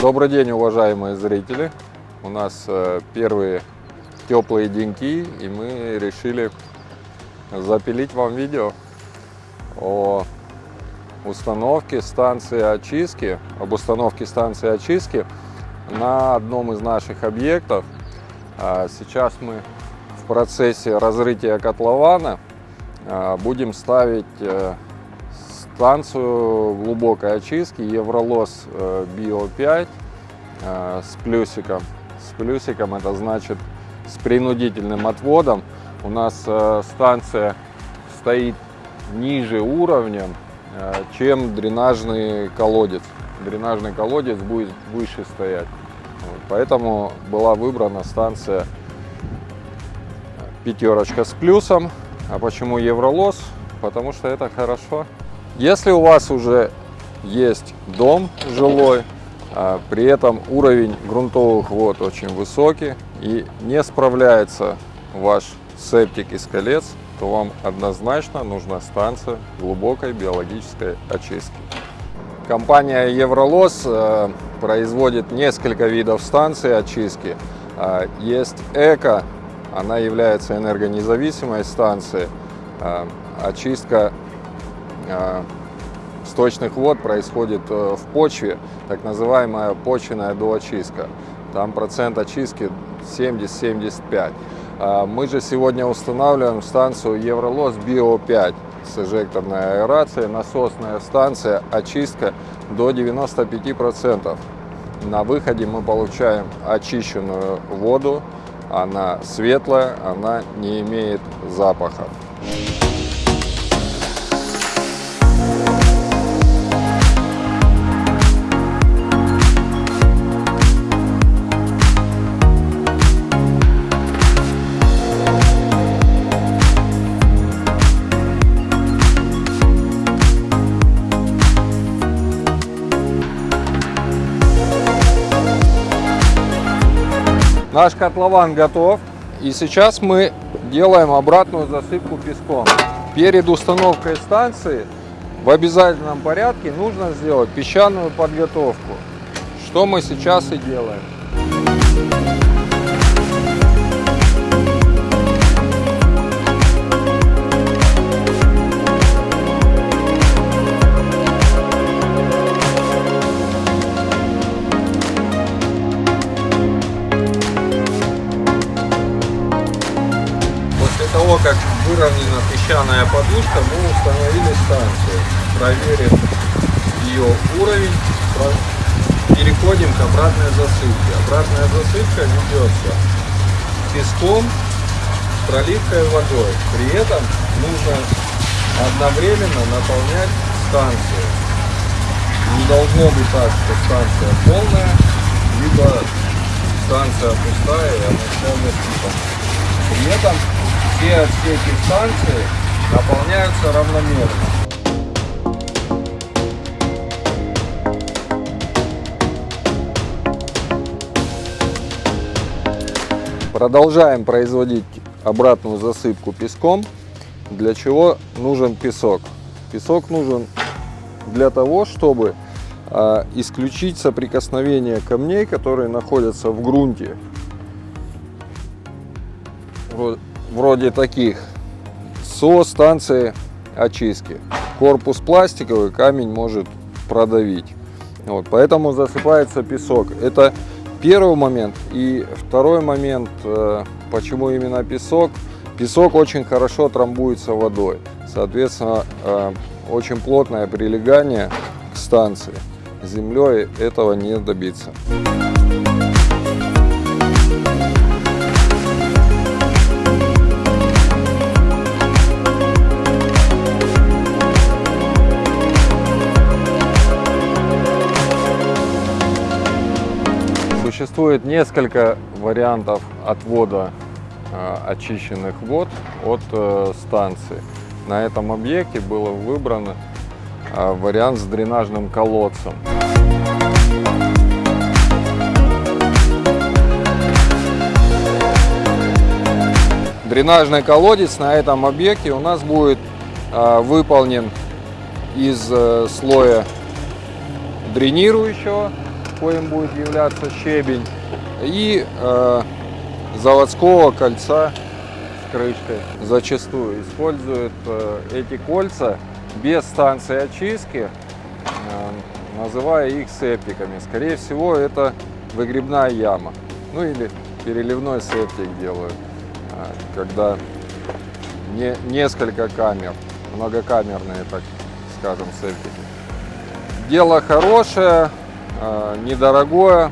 Добрый день, уважаемые зрители! У нас э, первые теплые деньки, и мы решили запилить вам видео о установке станции очистки, об установке станции очистки на одном из наших объектов. А Сейчас мы в процессе разрытия котлована а, будем ставить э, станцию глубокой очистки Евролос э, Био 5 э, с плюсиком. С плюсиком это значит с принудительным отводом. У нас э, станция стоит ниже уровнем, чем дренажный колодец. Дренажный колодец будет выше стоять. Поэтому была выбрана станция пятерочка с плюсом. А почему Евролос? Потому что это хорошо. Если у вас уже есть дом жилой, а при этом уровень грунтовых вод очень высокий и не справляется ваш септик из колец, то вам однозначно нужна станция глубокой биологической очистки. Компания Евролос э, производит несколько видов станций очистки. Э, Есть Эко, она является энергонезависимой станцией. Э, Очистка сточных вод происходит э, в почве, так называемая почвенная доочистка. Там процент очистки 70-75. А Мы же сегодня устанавливаем станцию Евролос Био 5 с эжекторной аэрацией, насосная станция, очистка до 95%. На выходе мы получаем очищенную воду, она светлая, она не имеет запаха. Наш котлован готов. И сейчас мы делаем обратную засыпку песком. Перед установкой станции в обязательном порядке нужно сделать песчаную подготовку. Что мы сейчас и делаем. Подушка, мы установили станцию. Проверив ее уровень, переходим к обратной засыпке. Обратная засыпка ведется песком, проливкой водой. При этом нужно одновременно наполнять станцию. Не должно быть так, что станция полная, либо станция пустая и она полностью. При этом все отсеки станции наполняются равномерно. Продолжаем производить обратную засыпку песком. Для чего нужен песок? Песок нужен для того, чтобы а, исключить соприкосновение камней, которые находятся в грунте вро- вроде таких со станции очистки. Корпус пластиковый, камень может продавить. Вот, поэтому засыпается песок. Это первый момент. И второй момент, э, почему именно песок. Песок очень хорошо трамбуется водой. Соответственно, э, очень плотное прилегание к станции. Землей этого не добиться. Существует несколько вариантов отвода э, очищенных вод от э, станции. На этом объекте был выбран э, вариант с дренажным колодцем. Дренажный колодец на этом объекте у нас будет выполнен из слоя дренирующего коим будет являться щебень, и э, заводского кольца с крышкой. Зачастую используют э, эти кольца без станции очистки, э, называя их септиками. Скорее всего, это выгребная яма. Ну или переливной септик делают, э, когда не, несколько камер, многокамерные, так скажем, септики. Дело хорошее, недорогое,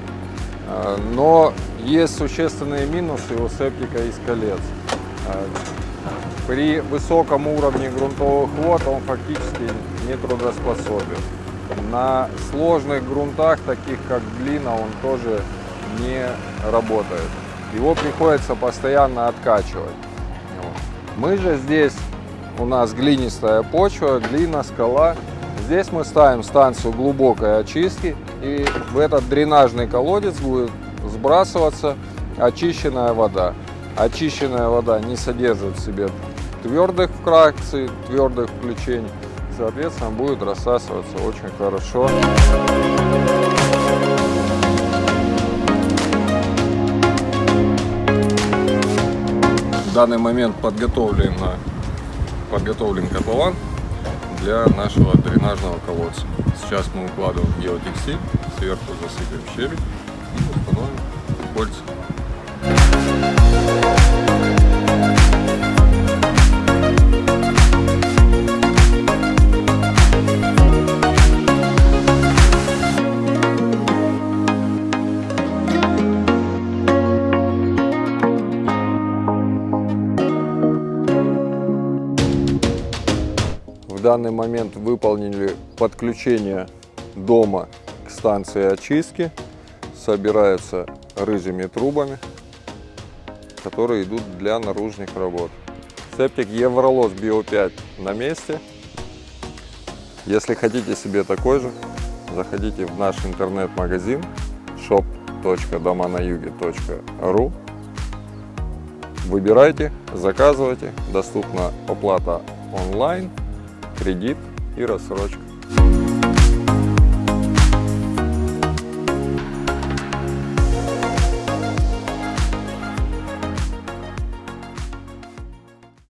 э, но есть существенные минусы у септика из колец. Э, При высоком уровне грунтовых вод он фактически не трудоспособен. На сложных грунтах, таких как глина, он тоже не работает. Его приходится постоянно откачивать. Мы же здесь, у нас глинистая почва, глина, скала. Здесь мы ставим станцию глубокой очистки, и в этот дренажный колодец будет сбрасываться очищенная вода. Очищенная вода не содержит в себе твердых фракций, твердых включений, соответственно, будет рассасываться очень хорошо. В данный момент подготовлен, подготовлен котлован для нашего дренажного колодца. Сейчас мы укладываем геотекстиль, сверху засыпем щебень и установим кольца. В данный момент выполнили подключение дома к станции очистки. Собираются рыжими трубами, которые идут для наружных работ. Септик Евролос Био 5 на месте. Если хотите себе такой же, заходите в наш интернет-магазин shop.доманаюге.ру Выбирайте, заказывайте. Доступна оплата онлайн, кредит и рассрочка.